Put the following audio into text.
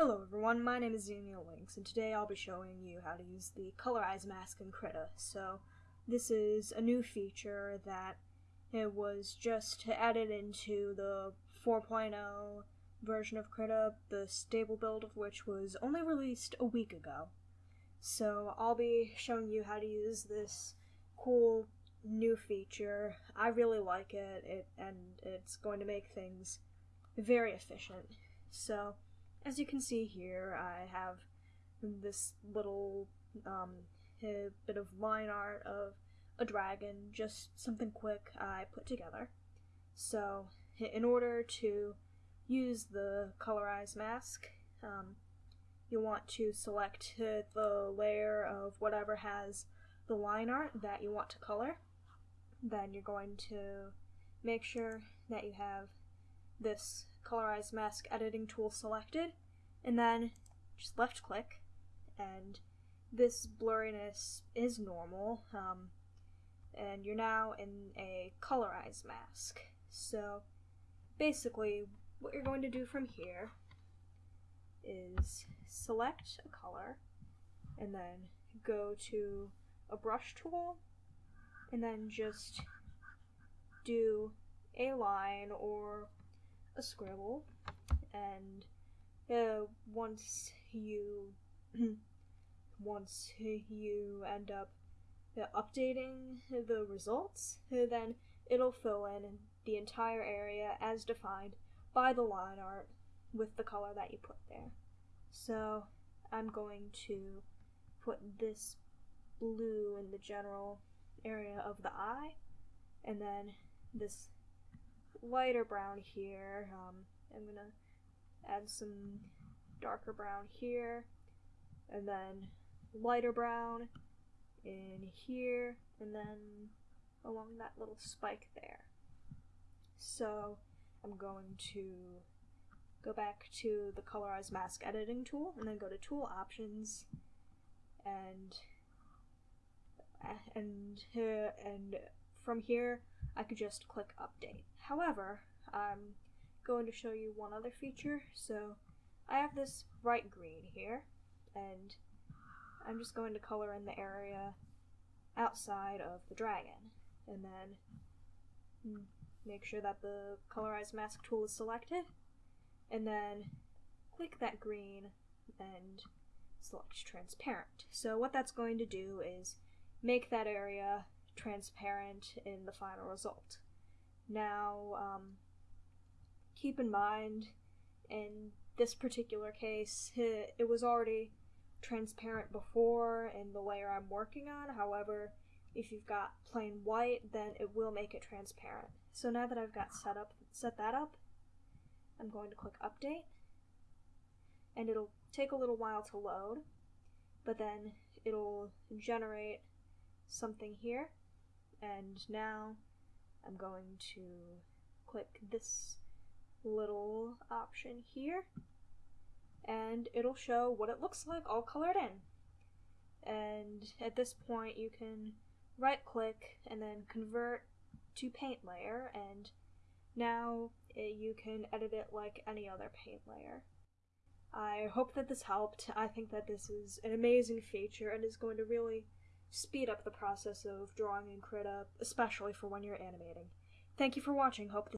Hello everyone, my name is Daniel Links, and today I'll be showing you how to use the Colorize mask in Krita. So, this is a new feature that it was just added into the 4.0 version of Krita, the stable build of which was only released a week ago. So, I'll be showing you how to use this cool new feature. I really like it, it and it's going to make things very efficient. So, as you can see here, I have this little um, bit of line art of a dragon, just something quick I put together. So, in order to use the colorize mask, um, you want to select the layer of whatever has the line art that you want to color. Then you're going to make sure that you have this colorize mask editing tool selected and then just left click and this blurriness is normal um, and you're now in a colorize mask. So basically what you're going to do from here is select a color and then go to a brush tool and then just do a line or a scribble and uh, once you once you end up uh, updating the results then it'll fill in the entire area as defined by the line art with the color that you put there. So I'm going to put this blue in the general area of the eye and then this lighter brown here. Um, I'm gonna add some darker brown here, and then lighter brown in here, and then along that little spike there. So I'm going to go back to the colorize mask editing tool and then go to tool options and and uh, and from here I could just click update. However, I'm going to show you one other feature. So I have this bright green here, and I'm just going to color in the area outside of the dragon, and then mm, make sure that the colorize mask tool is selected, and then click that green and select transparent. So what that's going to do is make that area transparent in the final result. Now, um, keep in mind, in this particular case, it was already transparent before in the layer I'm working on. However, if you've got plain white, then it will make it transparent. So now that I've got set up set that up, I'm going to click update. And it'll take a little while to load, but then it'll generate something here. And now I'm going to click this little option here and it'll show what it looks like all colored in. And at this point you can right click and then convert to paint layer and now it, you can edit it like any other paint layer. I hope that this helped. I think that this is an amazing feature and is going to really speed up the process of drawing in Krita, especially for when you're animating. Thank you for watching. Hope